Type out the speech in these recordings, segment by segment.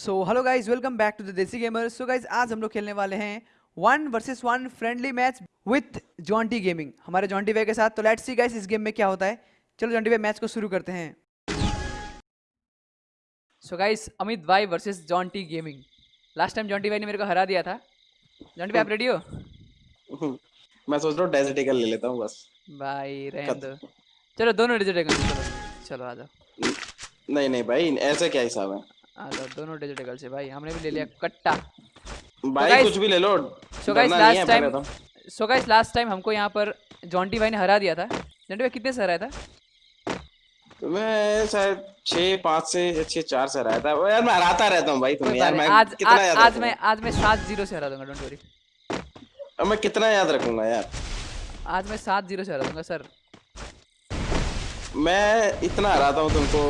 So hello guys welcome back to the Desi Gamer so guys आज हम लोग खेलने वाले हैं one versus one friendly match with Jonty gaming हमारे जॉन्टी वे के साथ तो लेट्स सी गाइज़ इस गेम में क्या होता है। चलो जॉन्टी वे मैच को शुरू करते हैं। सो गाइज़ अमित भाई versus Jonty gaming last time Jonty भाई ने मेरे को हरा दिया था। जॉन्टी भाई आप रेडी हो? मैं सोच रहा हूँ डेजर्ट ईगल ले लेता हूँ बस। भाई रहने दो। चलो दोनों डेजर्ट चलो। चलो आ जाओ। नहीं नहीं भाई ऐसे क्या हिसाब है? आ जाओ दोनों डेजर्ट से भाई हमने भी ले लिया कट्टा। भाई कुछ भी ले लो सो गाइस लास्ट टाइम तो। सो गाइस लास्ट टाइम हमको यहाँ पर जॉन्टी भाई ने हरा दिया था। जॉन्टी भाई कितने से हराया था? तो मैं शायद छः पाँच से छः चार से रहा था। यार मैं हराता रहता हूँ भाई तुम्हें यार मैं आज कितना आज याद आज? मैं आज मैं सात ज़ीरो से हरा दूँगा डोंट वरी अब मैं कितना याद रखूँगा यार? आज मैं सात ज़ीरो से हरा दूँगा सर मैं इतना हराता हूँ तुमको।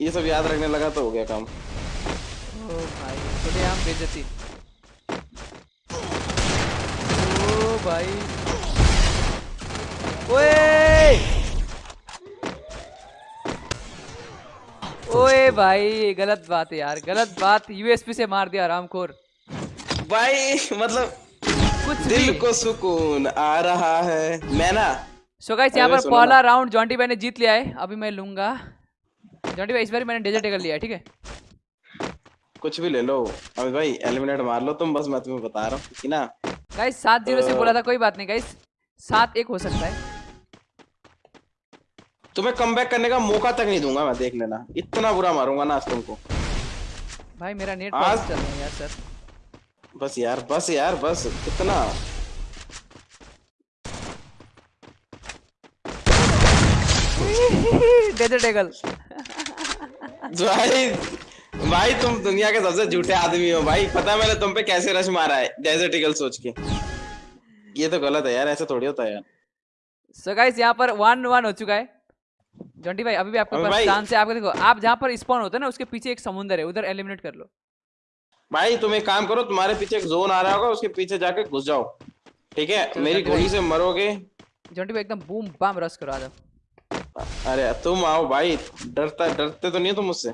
ये सब याद रखने लगा तो हो गया काम। ओ भाई हम बेइज्जती। ओ भाई। ओए! ओए भाई गलत बात है यार गलत बात यूएसपी से मार दिया रामखोर। भाई मतलब कुछ दिल को सुकून आ रहा है। मैं ना सो गाइस यहाँ पर पहला राउंड जॉन्टी भाई ने जीत लिया है अभी मैं लूँगा। जॉन्टी भाई इस बार मैंने डेजर्ट टेकल लिया ठीक है? कुछ भी ले लो। अमित भाई एलिमिनेट मार लो तुम बस मैं तुम्हें बता रहा हूँ कि ना? गाइस सात ज़ीरो से बोला था कोई बात नहीं गाइस सात एक हो सकता है। तुम्हें कम करने का मौका तक नहीं दूँगा मैं देख लेना। इतना बुरा मारूँगा ना आज तुमको। भाई मेरा नेट आज- चल रहा है यार सर। बस यार बस यार बस कितना डेजर्ट टेकल भाई भाई तुम दुनिया के सबसे झूठे आदमी हो भाई। पता है मैंने तुम पे कैसे रश मारा है डेजर्ट ईगल सोच के। ये तो गलत है यार ऐसे थोड़ी होता है यार। सो गाइस यहाँ पर वन वन हो चुका है। जॉन्टी भाई अभी भी आपके पास चांस है आपको देखो आप जहाँ पर स्पॉन होते हैं ना उसके पीछे एक समुंदर है उधर एलिमिनेट कर लो। भाई तुम एक काम करो तुम्हारे पीछे एक जोन आ रहा होगा उसके पीछे जाके घुस जाओ। ठीक है? मेरी। गोली से मरोगे। जॉन्टी भाई एकदम बूम बाम रस करो आ जाओ। अरे तुम आओ भाई डरता डरते तो नहीं तुम मुझसे?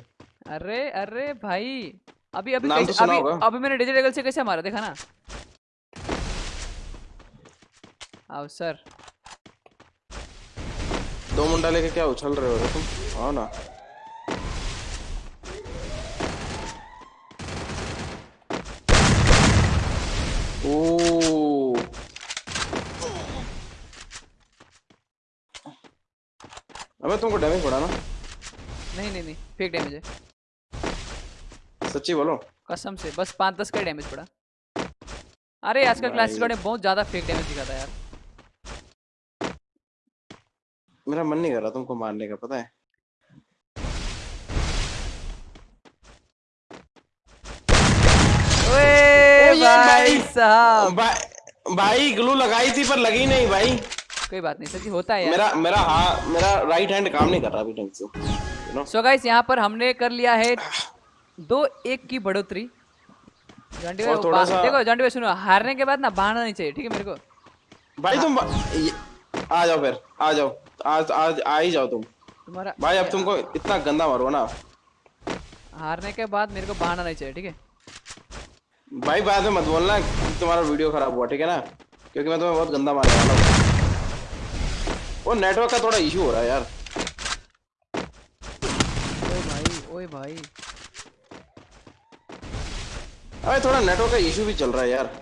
अरे अरे भाई अभी अभी कैसे, तो कैसे अभी अभी मैंने डिजिटल से कैसे मारा देखा ना? आओ सर। दो मुंडा लेके क्या उछल रहे हो तुम? आओ ना। अबे तुमको डैमेज पड़ा ना। नहीं नहीं नहीं फेक डैमेज है। सच्ची बोलो। कसम से बस पाँच दस का डैमेज पड़ा अरे आजकल। क्लासिक में बहुत ज़्यादा फेक डैमेज दिखाता है यार। मेरा मन नहीं कर रहा तुमको मारने का पता है? ओए भाई भाई। साहब। भाई भाई ग्लू लगाई थी पर लगी नहीं भाई। कोई बात नहीं सच्ची होता है मेरा मेरा हाँ मेरा राइट हैंड काम नहीं कर रहा अभी ढंग से सो गाइस यहाँ पर हमने कर लिया है दो एक की बढ़ोतरी। देखो भाई सुनो हारने के बाद ना बहाना नहीं चाहिए ठीक है मेरे को? भाई तुम आ जाओ फिर आ जाओ आज आज आ ही जाओ तुम। तुम्हारा भाई अब तुमको इतना गंदा मारो ना। हारने के बाद मेरे को बहाना नहीं चाहिए ठीक है? भाई बाद में मत बोलना तुम्हारा वीडियो खराब हुआ ठीक है ना? क्योंकि मैं तुम्हें बहुत गंदा मारने वाला हूँ। वो नेटवर्क का थोड़ा इशू हो रहा है यार। ओए भाई ओए भाई। अरे थोड़ा नेटवर्क का इशू भी चल रहा है यार।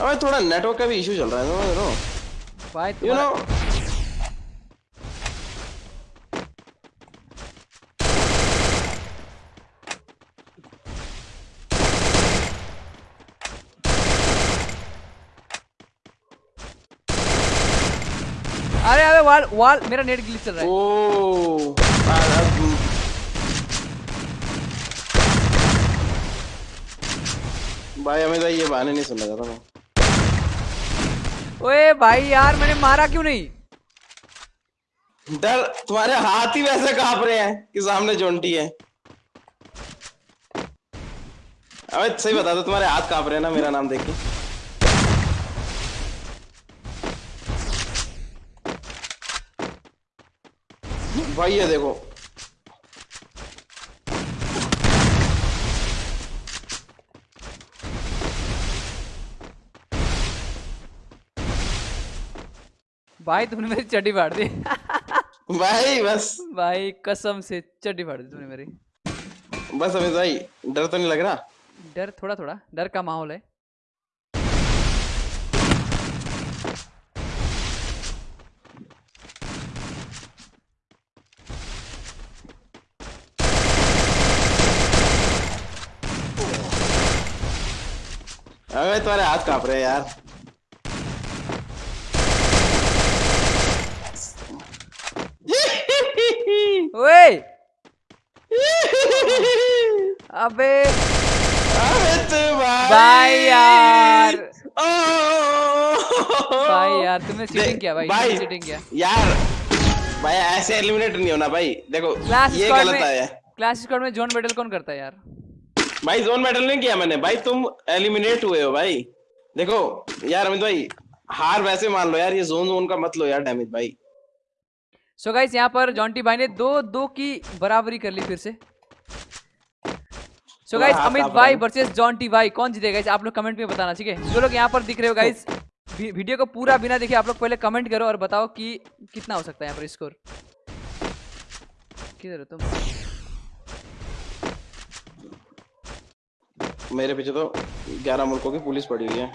अबे थोड़ा नेटवर्क का भी इशू चल रहा है यू नो तुम्हारा अरे अरे वाल वाल मेरा नेट ग्लिच चल रहा है। ओ भाई हमें तो ये बहाने नहीं सुनना चाहता मैं। ओए भाई यार मैंने मारा क्यों नहीं? डर तुम्हारे हाथ ही वैसे काँप रहे हैं कि सामने जोंटी है। अबे सही बता दो तुम्हारे हाथ काँप रहे हैं ना मेरा नाम देख के। भाई ये देखो भाई तुमने मेरी चड्डी फाड़ दी। भाई बस। भाई कसम से चड्डी फाड़ दी तुमने मेरी। बस अमित भाई डर तो नहीं लग रहा? डर थोड़ा थोड़ा। डर का माहौल है। अबे तुम्हारे हाथ काँप रहे हैं यार। ओए। अबे। अमित भाई भाई यार। ओ भाई यार तुमने चीटिंग किया भाई भाई चीटिंग किया। यार भाई ऐसे एलिमिनेट नहीं होना भाई। देखो ये गलत है। क्लास स्क्वाड में जोन मेडल कौन करता है यार? भाई जोन मेडल नहीं किया मैंने। भाई तुम एलिमिनेट हुए हो भाई। देखो यार अमित भाई हार वैसे मान लो यार ये जोन जोन का मत लो यार डैमेज भाई। सो गाइस यहाँ पर जॉन्टी भाई ने दो दो की बराबरी कर ली फिर से। सो गाइस अमित भाई वर्सेस जॉन्टी भाई कौन जीतेगा guys? आप लोग कमेंट में बताना ठीक है? जो लोग यहाँ पर दिख रहे हो गाइस वीडियो को पूरा बिना देखे आप लोग पहले कमेंट करो और बताओ कि कितना हो सकता है यहाँ पर स्कोर किधर हो तुम? मेरे पीछे तो 11 मुल्कों की पुलिस पड़ी हुई है।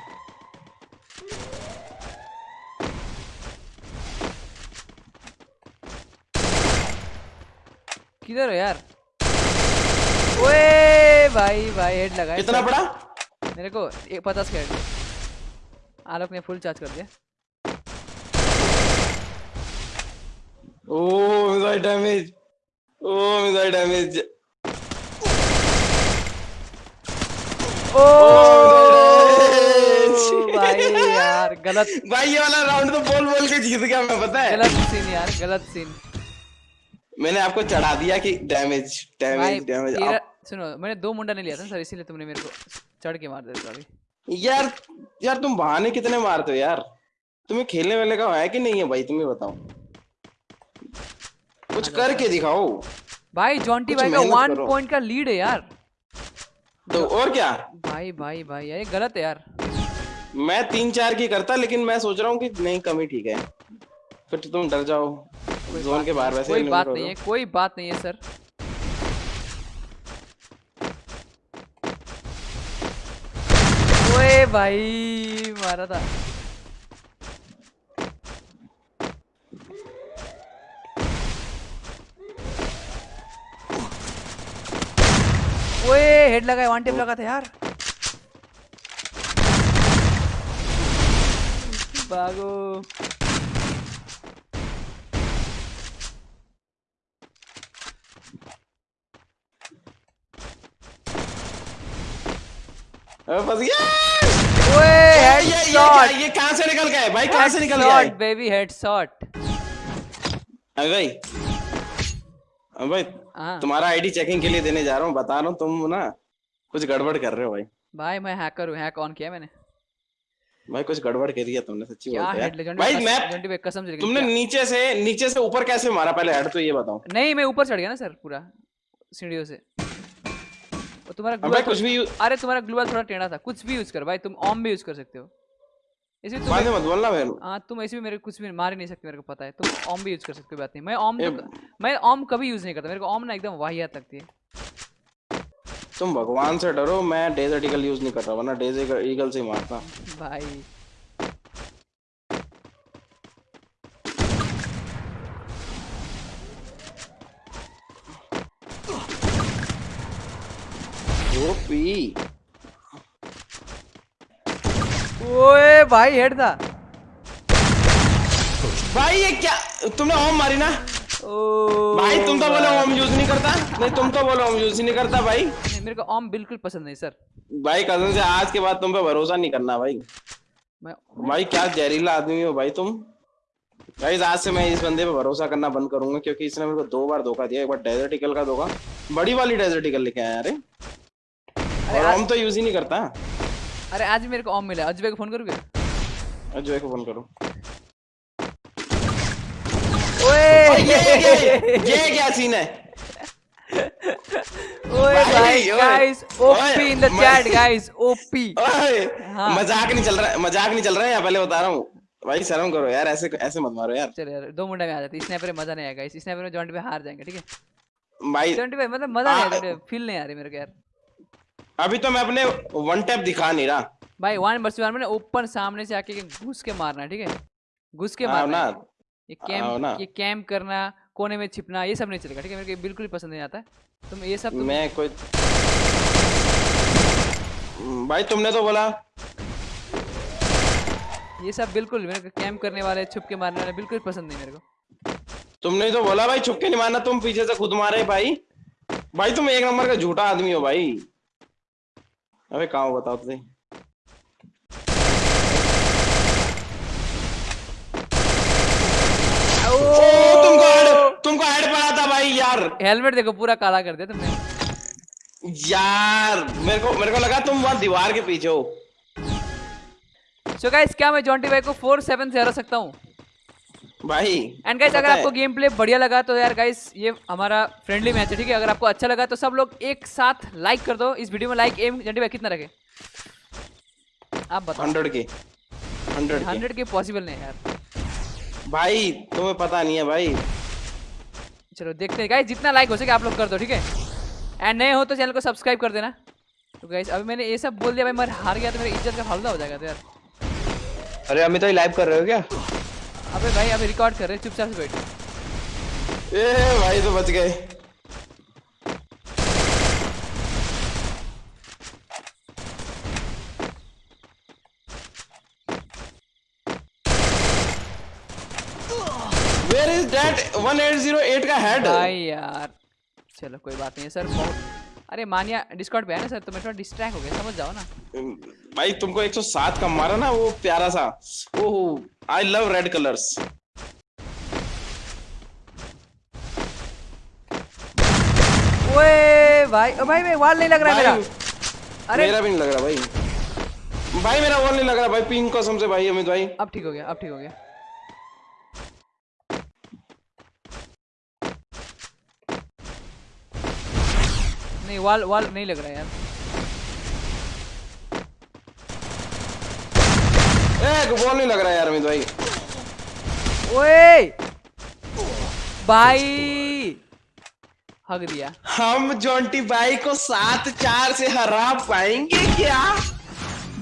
किधर हो यार? ओए भाई भाई हेड लगा कितना पड़ा? मेरे को एक पचास का हेड आलोक ने फुल चार्ज कर दिया। ओ मिसाइल डैमेज ओ मिसाइल डैमेज ओ मिसाइल भाई यार गलत। भाई ये वाला राउंड तो बोल बोल के जीत गया मैं पता है। गलत सीन यार गलत सीन मैंने आपको चढ़ा दिया कि डैमेज डैमेज डैमेज सुनो मैंने दो मुंडा नहीं लिया था सर इसीलिए तुमने मेरे को चढ़ के मार दिया अभी यार यार तुम बहाने कितने मारते हो यार? तुम्हें खेलने वाले का है कि नहीं है भाई? तुम्हें बताओ। कुछ करके दिखाओ। भाई जॉन्टी भाई का वन पॉइंट का लीड है यार। तो और क्या? भाई भाई भाई यार ये गलत है यार। मैं तीन चार की करता लेकिन मैं सोच रहा हूँ कि नहीं कमी ठीक है। फिर तो तुम डर जाओ। जोन के बाहर वैसे कोई बात नहीं है कोई बात नहीं है सर। ओए भाई मारा था। ओए हेड लगा है वन टेप लगा था यार भागो फंस गया। ओए ये ये ये ये कहाँ से निकल गया है? भाई कहाँ से निकल गया बेबी हेडशॉट भाई अबे भाई हाँ। तुम्हारा आईडी चेकिंग के लिए देने जा रहा हूँ बता रहा हूँ तुम ना कुछ गड़बड़ कर रहे हो भाई। भाई मैं हैकर हूँ हैक ऑन किया मैंने। भाई कुछ गड़बड़ कर दिया तुमने सच्ची बोलते यार भाई मैं कसम तुमने नीचे से नीचे से ऊपर कैसे मारा? पहले हेड तो ये बताओ। नहीं मैं ऊपर चढ़ गया ना सर पूरा सीढ़ियों से। तुम्हारा कुछ भी अरे तुम्हारा ग्लूवाल थोड़ा टेढ़ा था। कुछ भी यूज़ कर भाई तुम ऑम भी यूज़ कर सकते हो। इसी तुम बाद में मत बोलना मेरे हाँ तुम ऐसे भी मेरे कुछ भी मार ही नहीं सकते मेरे को पता है। तुम ऑम भी यूज़ कर सकते हो बात नहीं। मैं ए- तो, मैं ऑम कभी यूज़ नहीं करता। मेरे को ऑम ना एकदम वाहियात लगती है। तुम भगवान से डरो मैं डेजर्ट ईगल यूज़ नहीं कर रहा वरना डेजर्ट ईगल से ही मारता। भाई। ओपी ओए भाई हेड था। भाई ये क्या? तुमने ओम मारी ना? भाई तुम तो बोले ओम यूज़ नहीं करता। नहीं तुम तो बोले ओम यूज़ नहीं करता भाई। नहीं, मेरे को ऑम बिल्कुल पसंद नहीं सर भाई कज़न से आज के बाद तुम पे भरोसा नहीं करना भाई। मैं भाई क्या जहरीला आदमी हो भाई तुम? भाई आज से मैं इस बंदे पे भरोसा करना बंद करूँगा क्योंकि इसने मेरे को दो बार धोखा दिया एक बार डेजर्ट ईगल का धोखा। बड़ी वाली डेजर्ट ईगल लेके आया अरे। और हम तो यूज़ ही नहीं करता। अरे आज मेरे को ऑम मिला। अजय को फ़ोन करूँ क्या अजय को फ़ोन करो। ओए! ये ये ये क्या सीन है? ओए भाई, guys OP in the chat guys OP हाँ। मज़ाक नहीं चल रहा है मज़ाक नहीं चल रहा है पहले बता रहा हूँ। भाई शर्म करो यार ऐसे ऐसे मत मारो यार। चल यार दो मुंडा में आ जाते स्नैपर में मज़ा नहीं आएगा इस स्नैपर में जॉइंट पे हार जाएँगे ठीक है? भाई जॉइंट पे मतलब मज़ा नहीं आ- आएगा फील नहीं आ रही मेरे को यार। अभी तो मैं अपने वन टैप दिखा नहीं रहा। भाई वन वर्सेस वन में ओपन सामने से आके घुस के मारना ठीक है? घुस के मारना ये। कैंप ये कैंप करना कोने में छिपना ये सब नहीं चलेगा ठीक है? मेरे को बिल्कुल ही पसंद नहीं आता है। तुम ये सब तुम मैं कोई भाई तुमने तो बोला। ये सब बिल्कुल मेरे को कैंप करने वाले छुप के मारने वाले बिल्कुल पसंद नहीं मेरे को। तुमने तो बोला भाई छुप के नहीं मारना तुम पीछे से खुद मारे भाई। भाई तुम एक नंबर का झूठा आदमी हो भाई। अबे कहाँ बताओ तो ओ तुमको हेड तुमको हेड पड़ा था भाई यार। हेलमेट देखो पूरा काला कर दिया तुमने। यार मेरे को मेरे को लगा तुम वहाँ दीवार के पीछे हो। सो गाइस क्या मैं जॉन्टी भाई को फोर सेवन से हरा सकता हूँ? भाई एंड गाइस अगर आपको गेम प्ले बढ़िया लगा तो यार गाइस ये हमारा फ्रेंडली मैच है ठीक है? अगर आपको अच्छा लगा तो सब लोग एक साथ लाइक कर दो। इस वीडियो में लाइक एम जॉन्टी भाई कितना रखे? आप बताओ। हंड्रेड के हंड्रेड के हंड्रेड के पॉसिबल नहीं है यार। भाई तुम्हें पता नहीं है भाई। चलो देखते हैं। गाइस जितना लाइक हो सके आप लोग कर दो ठीक है? एंड नए हो तो चैनल को सब्सक्राइब कर देना। तो गाइस अभी मैंने ये सब बोल दिया भाई मैं हार गया तो मेरी इज़्ज़त का फालदा हो जाएगा तो यार। अरे अभी तो लाइव कर रहे हो क्या? अबे भाई अभी रिकॉर्ड कर रहे चुपचाप से बैठो। ए भाई तो बच गए। 1808 का हेड भाई यार। चलो कोई बात नहीं है सर बहुत अरे मानिया डिस्कॉर्ड पे है ना सर तो मैं थोड़ा डिस्ट्रैक्ट हो गया समझ जाओ ना। भाई तुमको 107 का मारा ना वो प्यारा सा। ओहो आई लव रेड कलर्स ओए भाई ओ भाई मैं वाल नहीं लग रहा मेरा। अरे। मेरा भी नहीं लग रहा भाई। भाई मेरा वॉल नहीं लग रहा भाई पिंक कसम से भाई अमित भाई। अब ठीक हो गया अब ठीक हो गया। नहीं वाल वाल नहीं लग रहा है यार। ए वॉल नहीं लग रहा यार अमित भाई। ओए! भाई! हग दिया। हम जॉन्टी भाई को सात चार से हरा पाएँगे क्या?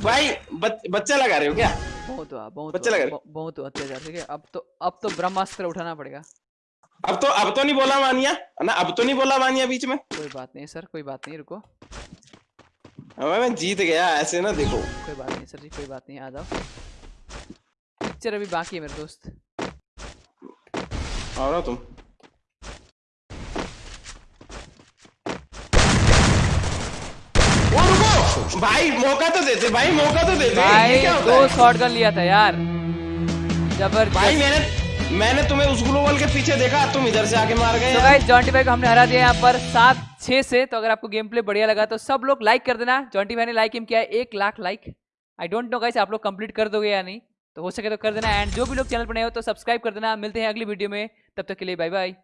भाई बच, बच्चा लगा रहे हो क्या? बहुत हुआ बहुत बच्चे हुआ, लग रहे। बहुत हुआ अत्याचार ठीक है? अब तो अब तो ब्रह्मास्त्र उठाना पड़ेगा। अब तो अब तो नहीं बोला मानिया ना? अब तो नहीं बोला मानिया बीच में। कोई बात नहीं सर कोई बात नहीं रुको। मैं जीत गया ऐसे ना देखो। कोई बात नहीं सर जी कोई बात नहीं आ जाओ। पिक्चर अभी बाकी है मेरे दोस्त। आओ ना तुम? ओ रुको! भाई मौका तो देते भाई मौका तो देते। भाई दो? शॉट गन लिया था यार। ज़बरदस्त। भाई मैंने मैंने तुम्हें उस ग्लोबल के पीछे देखा तुम इधर से आके मार गए तो गाइस जॉन्टी भाई को हमने हरा दिया यहाँ पर सात छह से तो अगर आपको गेम प्ले बढ़िया लगा तो सब लोग लाइक कर देना। जॉन्टी भाई ने लाइक किया है एक lakh like I don't know guys आप लोग कंप्लीट कर दोगे या नहीं? तो हो सके तो कर देना। एंड जो भी लोग चैनल पर नए हो तो सब्सक्राइब कर देना। मिलते हैं अगली वीडियो में। तब तक के लिए बाय बाय